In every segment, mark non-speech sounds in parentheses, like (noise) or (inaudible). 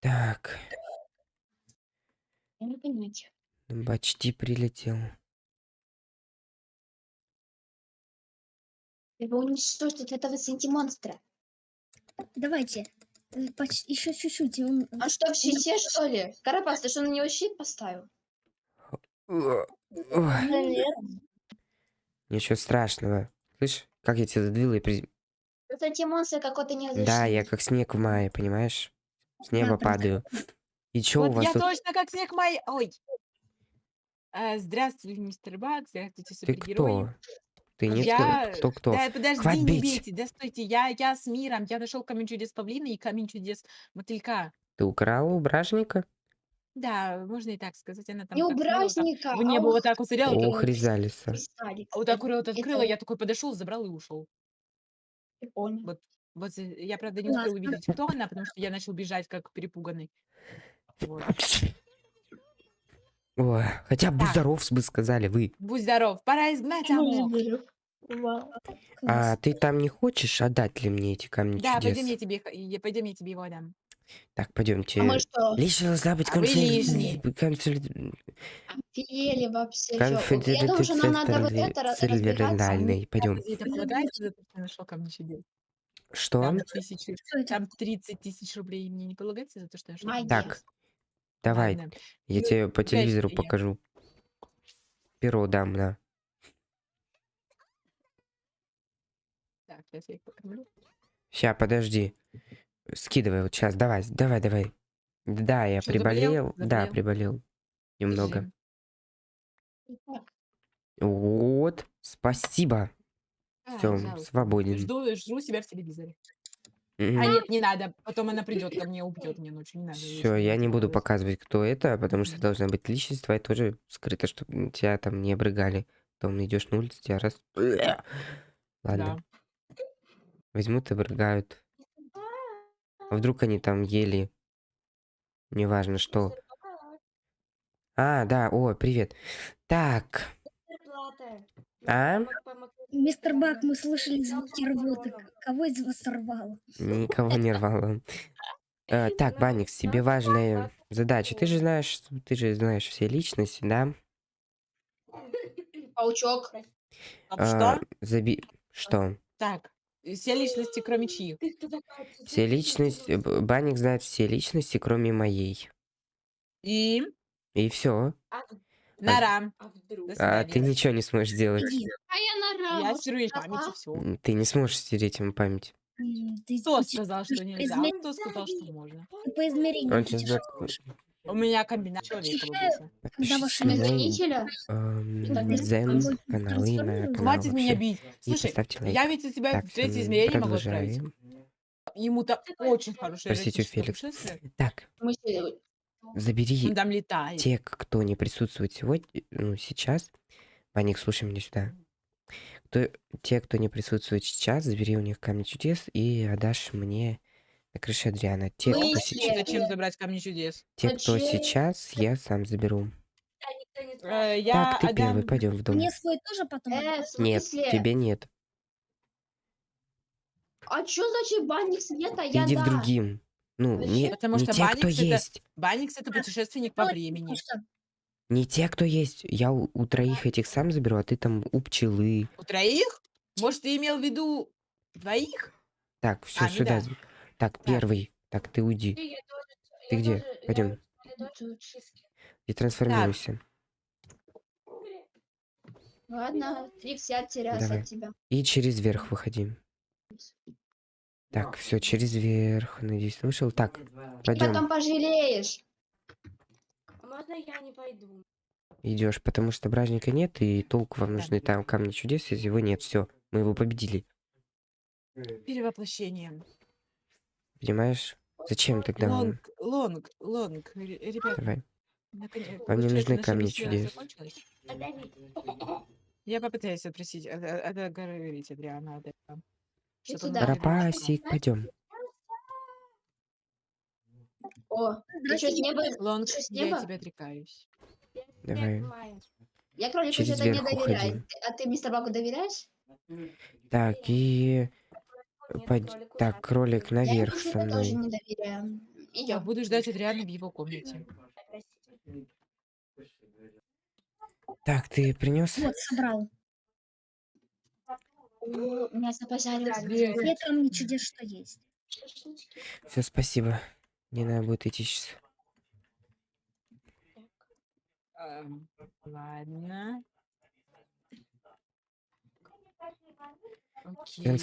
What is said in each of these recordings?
Так, Я не понять. почти прилетел. Его уничтожить от этого синти-монстра. Давайте. э, поч- Еще чуть-чуть. он- Он что, в щите, что ли? Карапас, ты что, на него щит поставил? О, ой, Ничего страшного. Слышь, как я тебя задвинул и при... Тут синти-монстр какой-то не Да, я как снег в мае, понимаешь? С неба Да, падаю. И чё у Вот вас я тут? точно как снег май. Ой. А, здравствуй, мистер Бак, здравствуйте, Ты супергерои. кто? Ты не Я... кто? Кто? Да, подожди, Хватит не бить. бейте, да стойте, я, я с миром, я нашел камень чудес павлина и камень чудес мотылька. Ты украл у бражника? Да, можно и так сказать, она там Не у бражника, в небо а вот так вот сериал, Ох, Ризалиса. Кристаллик. вот так вот открыла, это- я такой подошел, забрал и ушел. Прикольно. Вот, вот э, я, правда, не успел Классно. увидеть, кто она, потому что я начал бежать как перепуганный. Вот. (laughs) Ой, хотя бы Так. здоров бы сказали вы. Будь здоров, пора изгнать Амок. А ты там не хочешь отдать ли мне эти камни Да, чудес? пойдем я тебе, я- пойдем я тебе его отдам. Так, пойдемте. А мы что, Лишь должна быть А лишний. конфиденциальной. офигели вообще? чё? Я думаю, что нам надо вот это ра- разбираться. Пойдем. Это полагается что я нашел камни чудес? Что? Там, тысячи, это? там 30 тысяч рублей мне не полагается за то, что я Магия. Так, давай, Ладно. я Ну, тебе по телевизору я. покажу. Перо дам, на. Так, сейчас я их покормлю. Ща, подожди. Скидывай вот сейчас, давай, давай, давай. Да, я Что, заболел? приболел. Да, Заболел? приболел. Немного. Держи. Вот, спасибо. А, Все, пожалуйста. свободен. Жду, жду себя в телевизоре. А нет, не надо. Потом она придет ко мне, убьет меня ночью. Не надо. ей Все, я не буду показывать, кто это, потому что должна быть личность твоя тоже скрыта, чтобы тебя там не обрыгали. Потом идешь на улицу, тебя раз... Ладно, Да. возьмут и обрыгают. А вдруг они там ели, неважно что. А, да, о, привет. Так, а? Мистер Бак, мы слышали звуки рвоты. Кого из вас сорвало? Никого не рвало. Э, (laughs) так, Баникс, тебе важная задача. Ты же знаешь, ты же знаешь все личности, да? (laughs) Паучок. А А, что? заби... Что? Так, все личности, кроме чьих? Все личности... Б- Банник знает все личности, кроме моей. И И все. Нара. До А ты ничего не сможешь сделать. А я на Я раму. стеру ей память и все. Ты не сможешь стереть ему память. Кто сказал, что нельзя? измер- Кто сказал, что можно? по измерению Он сейчас У меня комбинация человека. Когда ваши Подпишись на мой Хранителя? эм, Дзен на Хватит меня бить. Слушай, я ведь у тебя в третье м, измерение могу отправить. Ему-то очень хорошее Простите, Феликс. Так, забери там летает. те, кто не присутствует сегодня, ну, сейчас. Ваник, слушай меня сюда. Кто, те, кто не присутствует сейчас, забери у них камни чудес и отдашь мне на крыше Адриана. Те, Мы кто сейчас, Зачем забрать камни чудес? те, кто Зачем? сейчас, я сам заберу. Э, я так, ты отдам- первый, пойдем в дом. Мне свой тоже потом? э, в Нет, смысле? тебе нет. А что значит банник света? Я иди да. другим. Ну, не, Потому не что те, кто Баникс это- есть. Банникс это путешественник по времени. Что? Не те, кто есть. Я у, у троих этих сам заберу, а ты там у пчелы. У троих? Может, ты имел в виду двоих? Так, все А, ну сюда. да. Так, первый. Так, ты уйди. Ты где? Пойдем. И трансформируйся. Ладно, Трикс, я теряюсь Давай. от тебя. И через верх выходи. Так, все, через верх. Надеюсь, вышел. Так, Ты пойдем. потом пожалеешь. Можно я не пойду? Идешь, потому что бражника нет, и толку вам Да. нужны там камни чудес, если его нет. Все, мы его победили. Перевоплощение. Понимаешь? Зачем тогда? Лонг, лонг, лонг. Р- Ребята, Давай. наконец- Вам не нужны камни чудес. Я попытаюсь отпросить, от- от- отговорить Адриана от этого. Рапасик, пойдем. О, ты что, с неба? Лонг, с я неба? тебя отрекаюсь. Давай. Я кролику что-то не доверяю. уходи. А ты мистер Багу доверяешь? Так, и... под- Так, кролик Я наверх со что-то тоже мной. не доверяю. Я Идем. буду ждать Адриана в его комнате. Так, ты принес? Вот, собрал. Меня запозарился. Привет. Нет, там не чудес, что есть. Все, спасибо. Не надо будет идти сейчас. Ам, Ладно. Окей,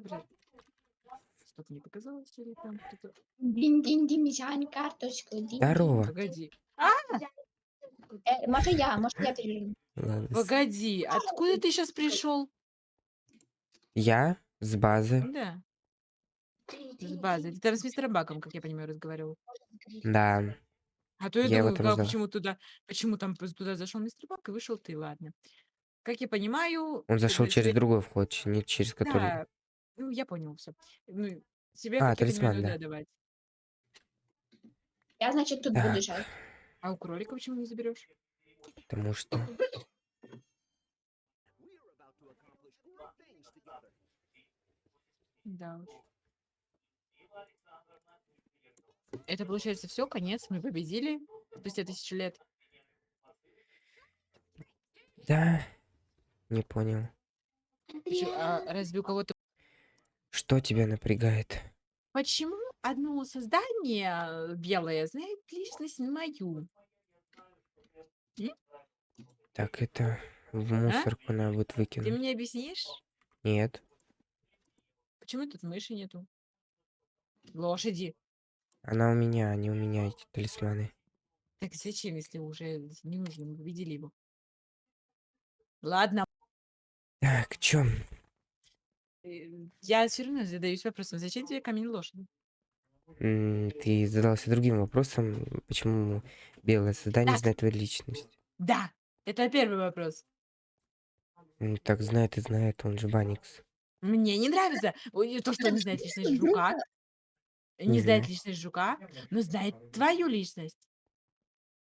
брать. Что-то не показалось или там кто-то... Динь-динь, Димитян, карточку. динь-динь. Здорово. Погоди. Э, может я, может я переверну. Ладно. Погоди, откуда ты сейчас пришел? Я с базы. Да, Три, с базы. Ты там с мистером Баком, как я понимаю, разговаривал. Да. А то я, Я его думаю, там как, почему туда, почему там туда зашел мистер Бак и вышел ты, ладно. Как я понимаю, Он зашел тебе- через тебе- другой вход, ч- не через который. Да, ну я понял все. Ну, тебе, А, как я понимаю, талисман, надо да. давать. Я, значит, тут Так. буду жать. А у кролика почему не заберешь? Потому что. Да уж. Это получается все, конец, мы победили спустя тысячу лет. Да. Не понял. А разве у кого-то... Что тебя напрягает? Почему одно создание белое знает личность мою? Так, это в мусорку надо будет Ты выкинуть. мне объяснишь, Нет. почему тут мыши нету? Лошади. Она у меня, а не у меня эти талисманы. Так зачем, если уже не нужно, мы победили его? Ладно, Так, чё? э, я все равно задаюсь вопросом, зачем тебе камень лошади? Ты задался другим вопросом, почему белое создание Так. знает твою личность. Да, это первый вопрос. М, Так знает и знает, он же Баникс. Мне не нравится то, что он не знает личность жука, не Мгм. знает личность жука, но знает твою личность.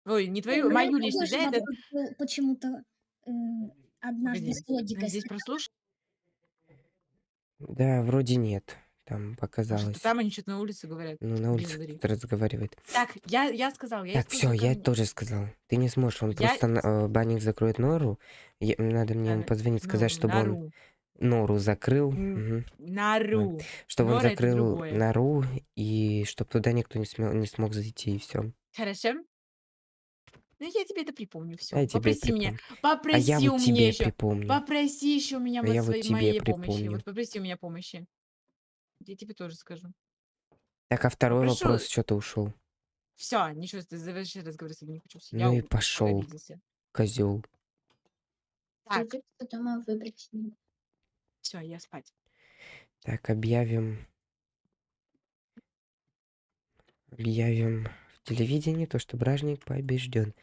Ой, не твою, мою личность, да, это... почему-то э, однажды с логикой. Здесь прослушай, Да, вроде нет. Там что показалось. там они что-то на улице говорят. Ну, на улице кто-то разговаривает. Так, я, я сказал, я Так, все, я тоже сказал. Ты не сможешь, он Я просто на- э, Банник закроет нору. Я- Надо мне ему позвонить, ну, сказать, чтобы он нору. закрыл. М, мгм. Нару. Чтобы он Нора это закрыл другое. нору, и чтобы туда никто не, смел, не смог зайти, и все. Хорошо? Ну, я тебе это припомню. Все. Я тебе Попроси меня. припомню. Попроси А я у вот меня тебе еще. припомню. Попроси еще у меня А вот я вот своей, тебе моей помощи. припомню. Вот попроси у меня помощи. Я тебе тоже скажу. Так, а второй Попрошу- вопрос, что ты ушел? Все, ничего, ты заверши разговор с не хочу. Ну и у- пошел, козел. Так, Потом выбрать. все, я спать. Так, объявим. Объявим в телевидении то, что бражник побежден.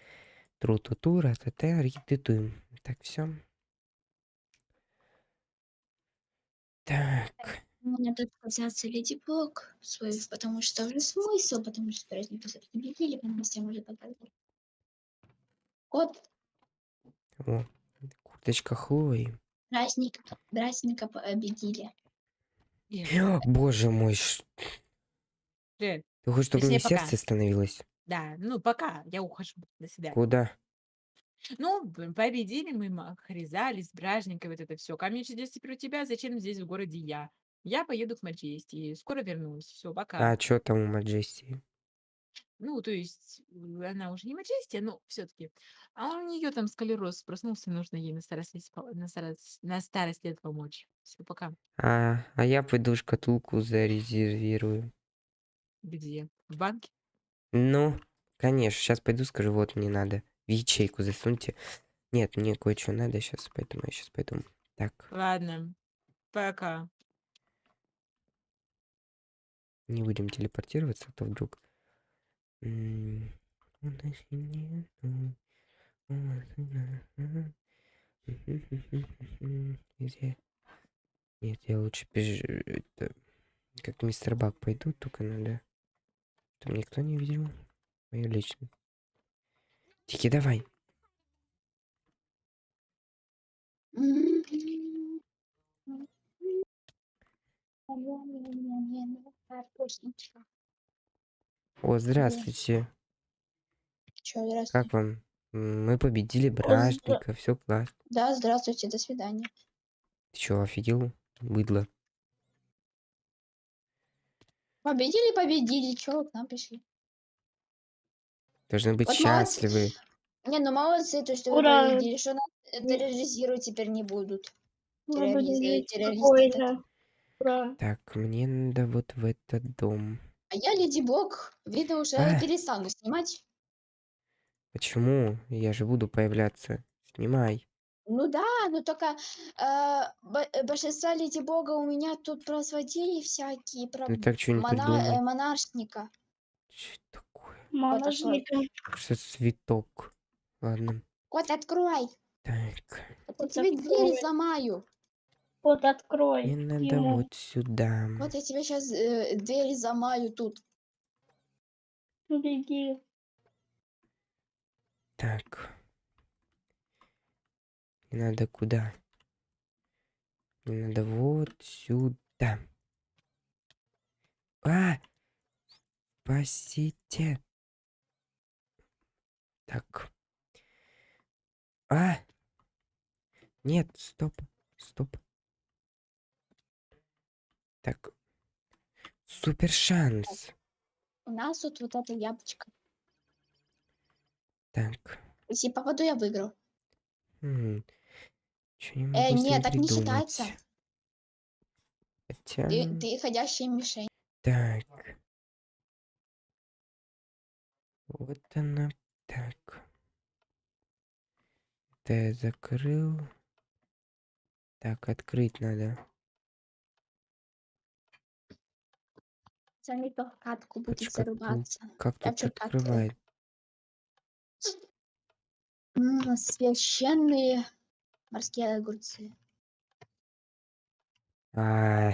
Тру-ту-ту, ра-та-та, ри-ты-ту. Так, все. Так, Надо отказаться Леди Бог свой, потому что уже смысл, потому что праздник уже победили, потому что уже показали. Кот о, курточка Хлои. праздник, праздника победили. Ир, Боже мой, ш- ты хочешь, чтобы мне пока. сердце становилось? Да, ну пока, я ухожу. До свидания. Куда? Ну, победили мы Хризали с Бражникой, вот это все. Камень чудес теперь у тебя, зачем здесь в городе я? Я поеду к Маджести, скоро вернусь. Все, пока. А что там у Маджестии? Ну, то есть, э, она уже не Маджестия, но все-таки. А у нее там сколероз проснулся, нужно ей на старость, лет по- на старость, на старость лет помочь. Все, пока. А, а я пойду шкатулку зарезервирую. Где? В банке? Ну, конечно, сейчас пойду, скажу, вот мне надо. В ячейку засуньте. Нет, мне кое-что надо сейчас, поэтому я сейчас пойду. Так, Ладно. Пока. Не будем телепортироваться, а то вдруг... М, у нас нету, у нас нету. Где? Нет, я лучше беж... это, как мистер Бак пойду, только надо... Чтобы никто не видел мою личность. Тики, давай. Мне О, здравствуйте. Чё, здравствуйте. Как вам? Мы победили бражника, все классно. Да, здравствуйте, до свидания. Ты чё, офигел? Быдло. Победили, победили, чё вы к нам пришли? Должны быть Вот молодцы. счастливы. Не, ну молодцы, то, что вы Ура! победили, что нас э, терроризировать теперь не будут. Мы Террориз- Ура. Так, мне надо вот в этот дом. А я Леди Бог, видно, уже А. перестану снимать. Почему? Я же буду появляться. Снимай. Ну да, ну только э, бо- э, большинство Леди Бога у меня тут про злодеи всякие, про Ну так что не мона- э, монаршника. Что такое? Моножника. Что цветок? Ладно. Кот, открой! Так. то тебе дверь сломаю. Вот открой. Мне надо ему. вот сюда. Вот я тебе сейчас дверь замаю тут. Беги. Так. Мне надо куда? Мне надо вот сюда. А! Спасите. Так. А! Нет, стоп. Стоп. Так. Супер шанс. У нас тут вот это яблочко. Так. Если попаду, я выиграл. Что не Э, могу нет, так не придумать. считается. Хотя... Ты, ты ходящая мишень. Так. Вот она. Так. Это я закрыл. Так, открыть надо. Не то катку будет Почему? зарубаться. Как тут открывает? Священные морские огурцы. А,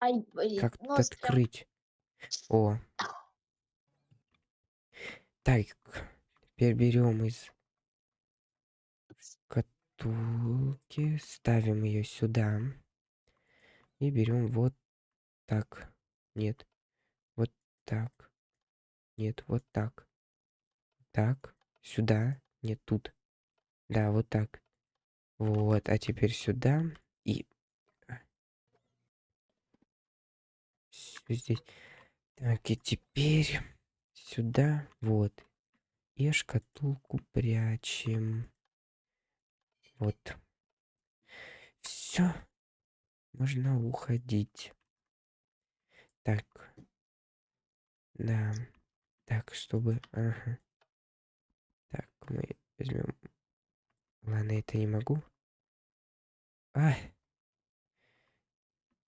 Ай, блин. как тут открыть? О. Так, теперь берем из шкатулки, ставим ее сюда. И берем вот так. Нет. Вот так. Нет, вот так. Так. Сюда. Нет, тут. Да, вот так. Вот, а теперь сюда и... Здесь. Так, и теперь сюда, вот. И шкатулку прячем. Вот. Все. Можно уходить. Так. Да. Так, чтобы... Ага. Так, мы возьмем... Ладно, это не могу. А!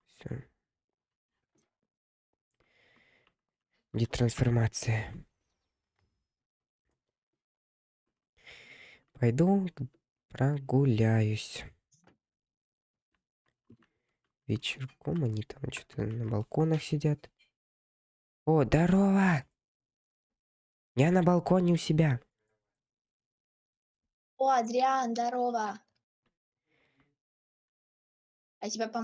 Все. Где трансформация? Пойду прогуляюсь. Вечерком они там что-то на балконах сидят. О, здорово! Я на балконе у себя. О, Адриан, здорово. А тебя, по